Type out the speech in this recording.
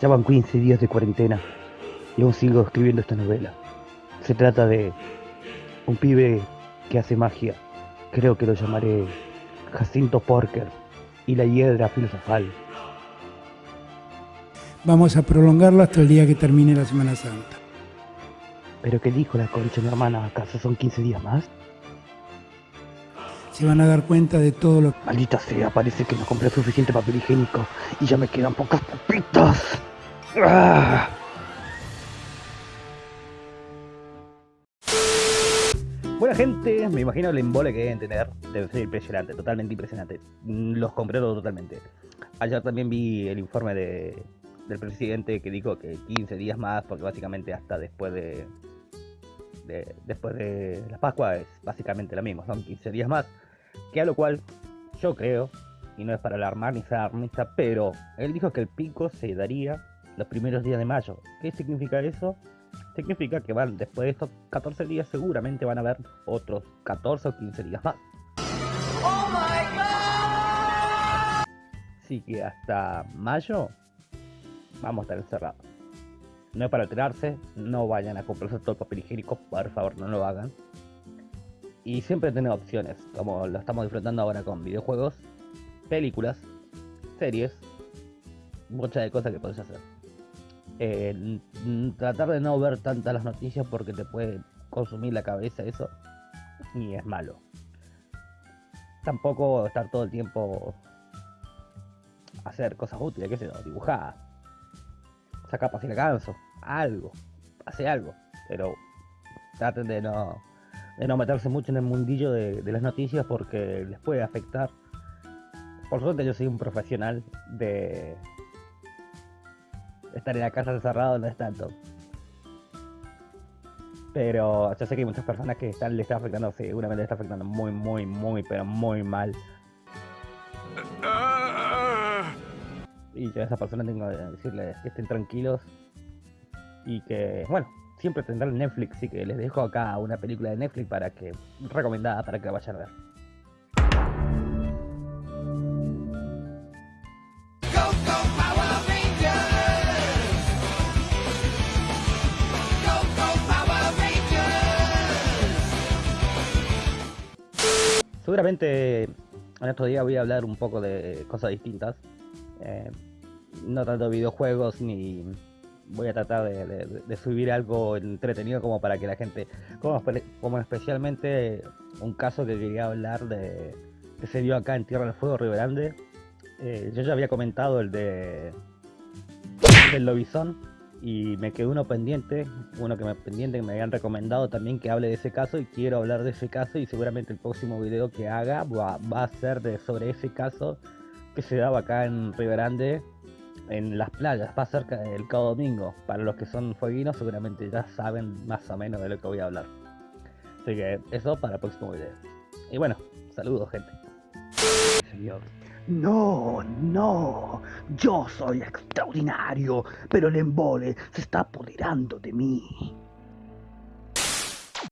Ya van 15 días de cuarentena y aún sigo escribiendo esta novela. Se trata de un pibe que hace magia. Creo que lo llamaré Jacinto Porker y la hiedra filosofal. Vamos a prolongarlo hasta el día que termine la Semana Santa. ¿Pero qué dijo la concha mi hermana? ¿Acaso son 15 días más? Se van a dar cuenta de todo lo que... Maldita sea, parece que no compré suficiente papel higiénico y ya me quedan pocas papitas. ¡Ah! Buena gente, me imagino el embole que deben tener. Debe ser impresionante, totalmente impresionante. Mm, Los compré todo totalmente. Ayer también vi el informe de, del presidente que dijo que 15 días más, porque básicamente hasta después de, de- después de la Pascua es básicamente lo mismo, son 15 días más. Que a lo cual yo creo, y no es para alarmar ni ser alarmista, pero él dijo que el pico se daría los primeros días de mayo. ¿Qué significa eso? Significa que van, después de estos 14 días seguramente van a haber otros 14 o 15 días más. Así que hasta mayo vamos a estar encerrados. No es para alterarse, no vayan a comprarse todo el papel higiénico, por favor no lo hagan. Y siempre tener opciones, como lo estamos disfrutando ahora con videojuegos, películas, series, muchas de cosas que podés hacer. Eh, tratar de no ver tantas las noticias porque te puede consumir la cabeza eso y es malo. Tampoco estar todo el tiempo hacer cosas útiles, qué sé yo, dibujar, sacar para si canso, algo, hace algo, pero traten de no, de no meterse mucho en el mundillo de las noticias porque les puede afectar. Por suerte yo soy un profesional de estar en la casa encerrado, no es tanto. Pero yo sé que hay muchas personas que están, le está afectando, seguramente le está afectando muy, muy, muy, pero muy mal. Y yo a esas personas tengo que decirles que estén tranquilos y que, bueno, siempre tendrán Netflix, así que les dejo acá una película de Netflix para que, recomendada para que la vayan a ver. Seguramente en estos días voy a hablar un poco de cosas distintas. Eh, no tanto de videojuegos ni voy a tratar de, subir algo entretenido como para que la gente, como especialmente un caso que quería hablar de que se dio acá en Tierra del Fuego, Río Grande. Eh, yo ya había comentado el de del lobizón y me quedó uno pendiente, uno que me pendiente que me habían recomendado también que hable de ese caso y quiero hablar de ese caso y seguramente el próximo video que haga va, va a ser de sobre ese caso que se daba acá en Río Grande en las playas, va cerca del Cabo Domingo. Para los que son fueguinos seguramente ya saben más o menos de lo que voy a hablar. Así que eso para el próximo video. Y bueno, saludos gente. Señor. No, no, yo soy extraordinario, pero el embole se está apoderando de mí.